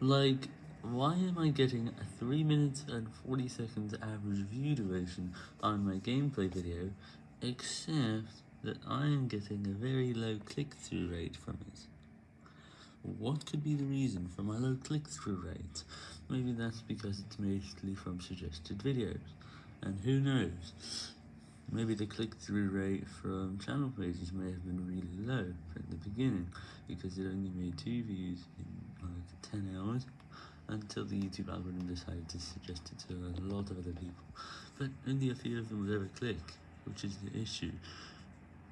Like, why am I getting a 3 minutes and 40 seconds average view duration on my gameplay video, except that I am getting a very low click-through rate from it? What could be the reason for my low click-through rate? Maybe that's because it's mostly from suggested videos, and who knows? Maybe the click-through rate from channel pages may have been really low from the beginning, because it only made 2 views in like 10 until the YouTube algorithm decided to suggest it to a lot of other people, but only a few of them would ever click, which is the issue.